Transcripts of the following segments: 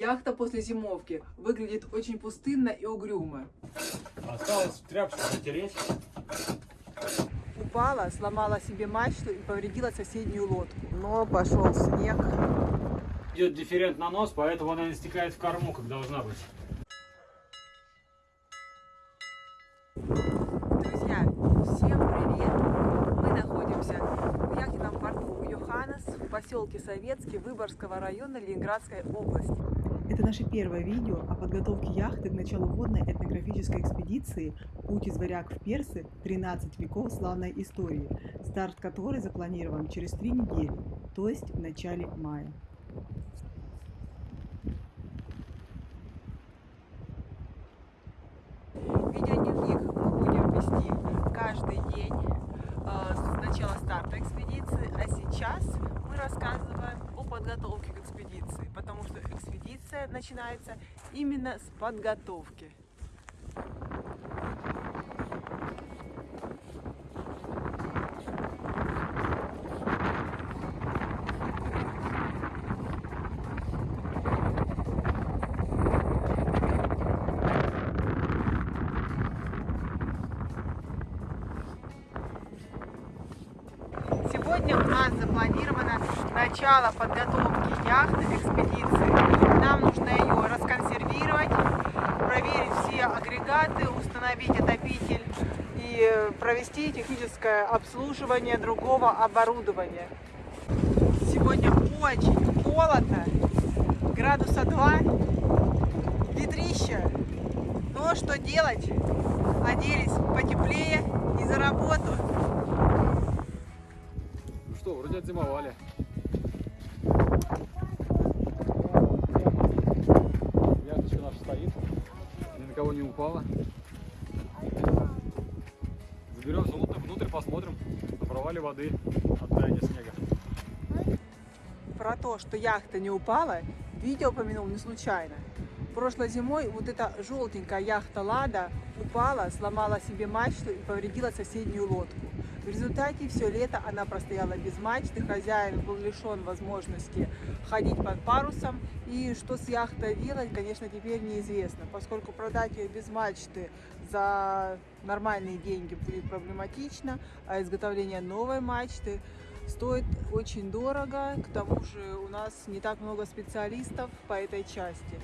Яхта после зимовки выглядит очень пустынно и угрюмо. Осталось тряпочку затереть. Упала, сломала себе мачту и повредила соседнюю лодку. Но пошел снег. Идет дифферент на нос, поэтому она не стекает в корму, как должна быть. Друзья, всем привет! Мы находимся в яхтенном порту Йоханнес в поселке Советский Выборгского района Ленинградской области. Это наше первое видео о подготовке яхты к началу водной этнографической экспедиции «Путь из варяг в персы. 13 веков славной истории», старт которой запланирован через три недели, то есть в начале мая. Видеодневник мы будем вести каждый день э, с начала старта экспедиции, а сейчас мы рассказываем о подготовке к экспедиции, потому что экспедиция начинается именно с подготовки. Сегодня у нас запланировано начало подготовки яхты к экспедиции. Нам нужно ее расконсервировать, проверить все агрегаты, установить отопитель и провести техническое обслуживание другого оборудования. Сегодня очень холодно, градуса 2, ветрище. Но что делать? Оделись потеплее и за работу. Отзимовали. Яхточка наша стоит, ни на кого не упала. Заберемся внутрь, внутрь посмотрим на провале воды от таяния снега. про то, что яхта не упала, видео упомянул не случайно. Прошлой зимой вот эта желтенькая яхта Лада упала, сломала себе мачту и повредила соседнюю лодку. В результате все лето она простояла без мачты, хозяин был лишен возможности ходить под парусом. И что с яхтой делать, конечно, теперь неизвестно, поскольку продать ее без мачты за нормальные деньги будет проблематично, а изготовление новой мачты стоит очень дорого, к тому же у нас не так много специалистов по этой части.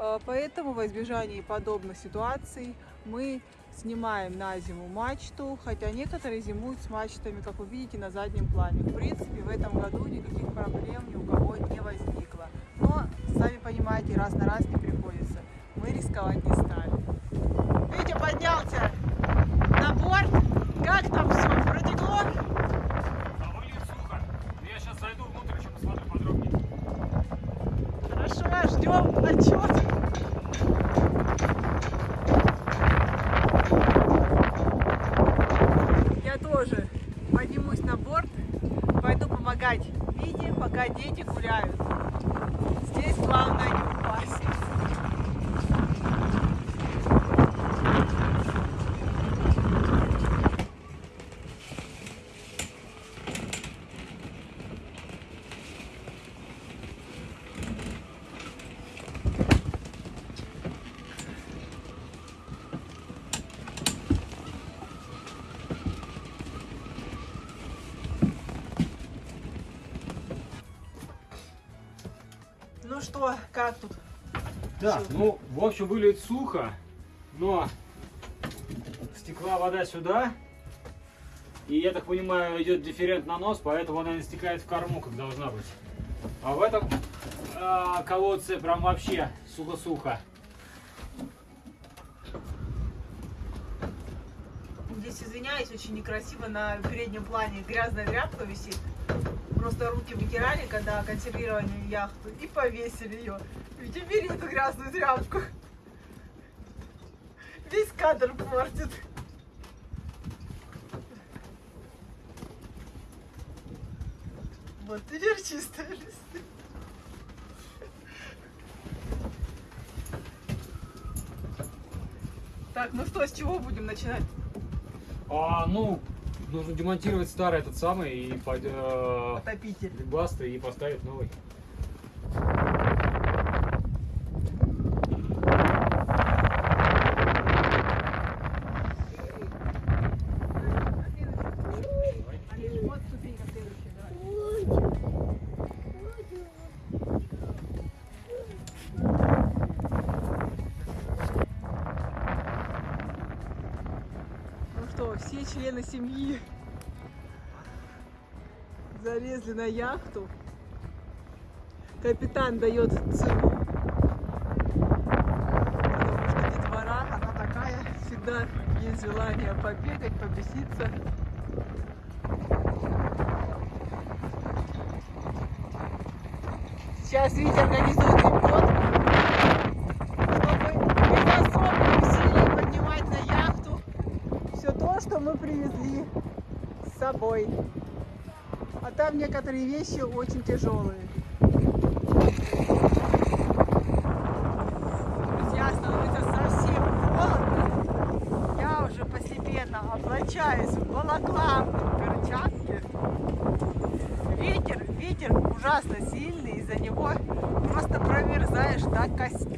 Э, Поэтому во избежании подобных ситуаций мы снимаем на зиму мачту, хотя некоторые зимуют с мачтами, как вы видите, на заднем плане. В принципе, в этом году никаких проблем ни у кого не возникло. Но, сами понимаете, раз на раз не приходится. Мы рисковать не стали. Витя поднялся на борт. Как там все? Протекло? А выглядит сухо. Я сейчас зайду внутрь, еще посмотрю подробнее. Хорошо, ждем отчет. Я тоже поднимусь на борт, пойду помогать Вите, пока дети гуляют. Здесь главное не упасть. Ну что, как тут? Так, ну, в общем, выглядит сухо, но стекла вода сюда. И, я так понимаю, идет дифферент на нос, поэтому она не стекает в корму, как должна быть. А в этом а, колодце прям вообще сухо-сухо. Здесь, извиняюсь, очень некрасиво на переднем плане грязная тряпка висит. Просто руки вытирали, когда консервировали яхту, и повесили ее. Ведь убери эту грязную тряпку. Весь кадр портит. Вот теперь чистая листы. Так, ну что, с чего будем начинать? А, ну, нужно демонтировать старый этот самый и под, э, и поставить новый. все члены семьи залезли на яхту. Капитан дает цену. Потому что детвора, она такая, всегда есть желание побегать, побеситься. Сейчас Витя организует лебедку, чтобы без особых усилий поднимать на яхту все то, что мы привезли с собой. А там некоторые вещи очень тяжелые. Друзья, становится совсем холодно. Я уже постепенно облачаюсь в балаклав, в перчатки. Ветер, ветер ужасно сильный, из-за него просто промерзаешь до костей.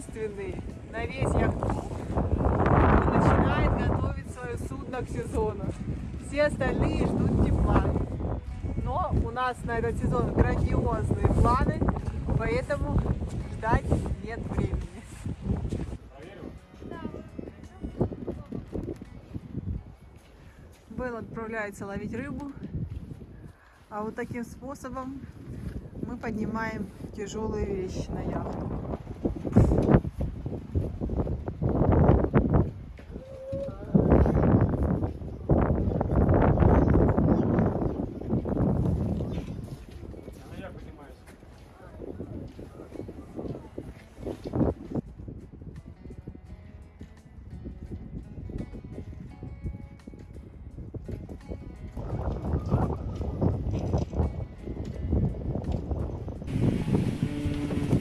Единственные на весь яхт-клуб, начинает готовить свое судно к сезону. Все остальные ждут тепла. Но у нас на этот сезон грандиозные планы, поэтому ждать нет времени. Белл отправляется ловить рыбу, а вот таким способом мы поднимаем тяжелые вещи на яхту.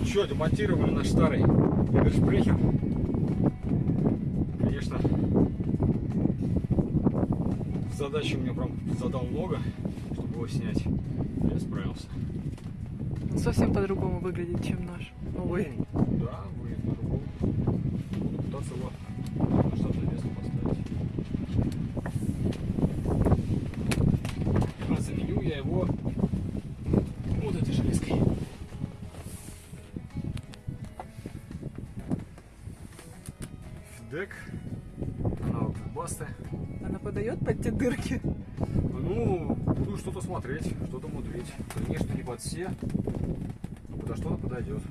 Что, демонтировали наш старый Гидршпрехер. Конечно, задачи мне прям задал много, чтобы его снять. Я справился. Совсем по-другому выглядит, чем наш новый. Да, вы по-другому. Пытаться его Фидек. Аналог басты. Она подает под те дырки. Ну, буду что-то смотреть, что-то мудрить. Конечно, не под все, но подо что-то подойдет.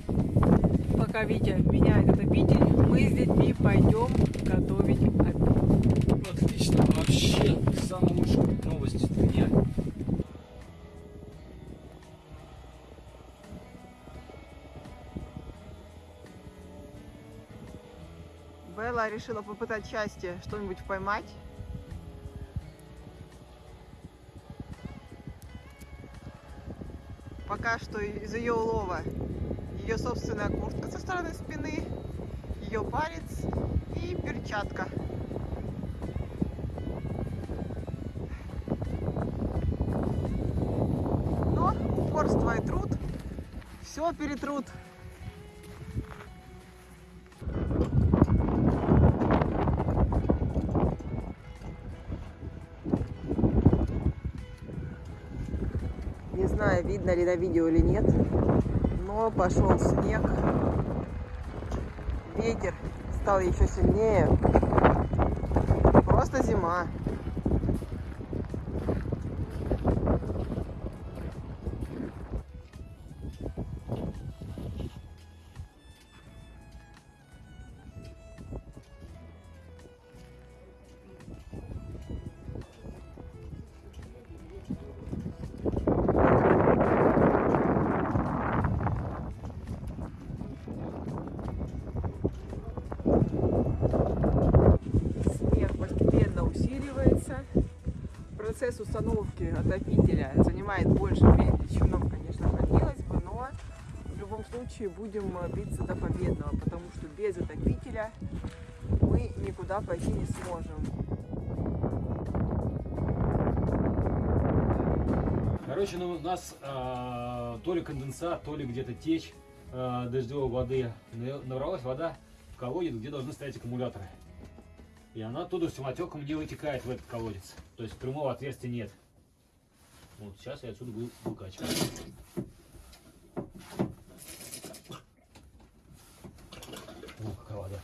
Пока Витя меняет отопитель, мы с детьми пойдем готовить обед. Отлично, вообще самая лучшая новость дня. Белла решила попытать счастье, что-нибудь поймать. Пока что из ее улова ее собственная куртка со стороны спины, ее палец и перчатка. Но упорство и труд все перетрут. Видно ли на видео или нет, но пошел снег. Ветер стал еще сильнее. Просто зима. Процесс установки отопителя занимает больше времени, чем нам, конечно, хотелось бы, но в любом случае будем биться до победного, потому что без отопителя мы никуда пойти не сможем. Короче, ну, у нас а, то ли конденсат, то ли где-то течь а, дождевой воды. На- Набралась вода в колодец, где должны стоять аккумуляторы. И она оттуда самотеком не вытекает в этот колодец. То есть прямого отверстия нет. Вот сейчас я отсюда буду выкачивать. О, какая вода.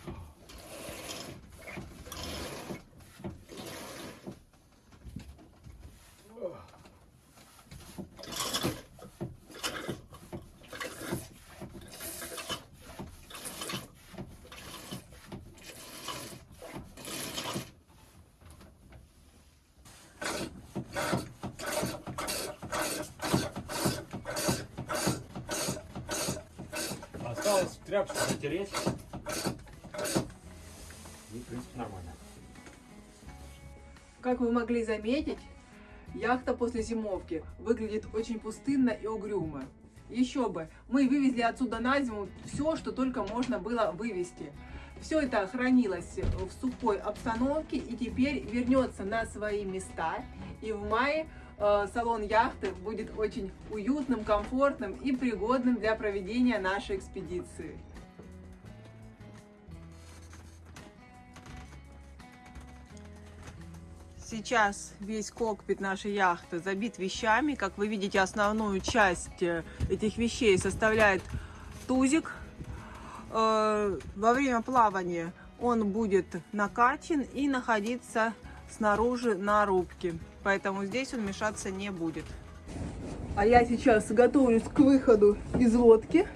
Осталось тряпочку затереть. И, в принципе, нормально. Как вы могли заметить, яхта после зимовки выглядит очень пустынно и угрюмо. Еще бы, мы вывезли отсюда на зиму все, что только можно было вывезти. Все это хранилось в сухой обстановке и теперь вернется на свои места. И в мае э, салон яхты будет очень уютным, комфортным и пригодным для проведения нашей экспедиции. Сейчас весь кокпит нашей яхты забит вещами. Как вы видите, основную часть э, этих вещей составляет тузик. Э, Во время плавания он будет накачан и находиться снаружи на рубке. Поэтому здесь он мешаться не будет. А я сейчас готовлюсь к выходу из лодки.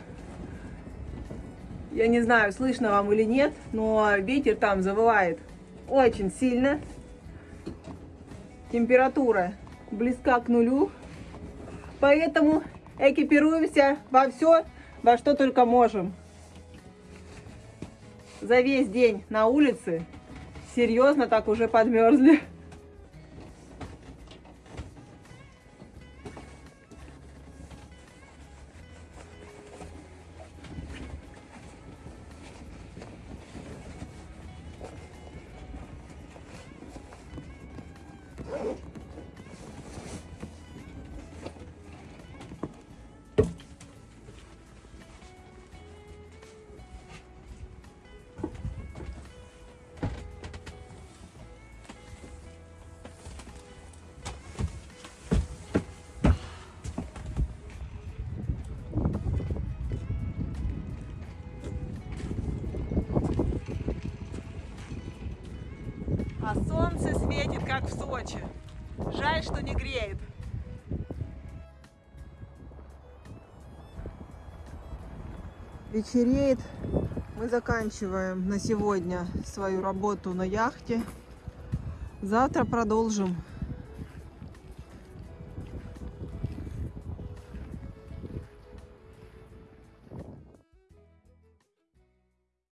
Я не знаю, слышно вам или нет, но ветер там завывает очень сильно. Температура близка к нулю. Поэтому экипируемся во все, во что только можем. За весь день на улице серьезно так уже подмерзли. А солнце светит, как в Сочи. Жаль, что не греет. Вечереет. Мы заканчиваем на сегодня свою работу на яхте. Завтра продолжим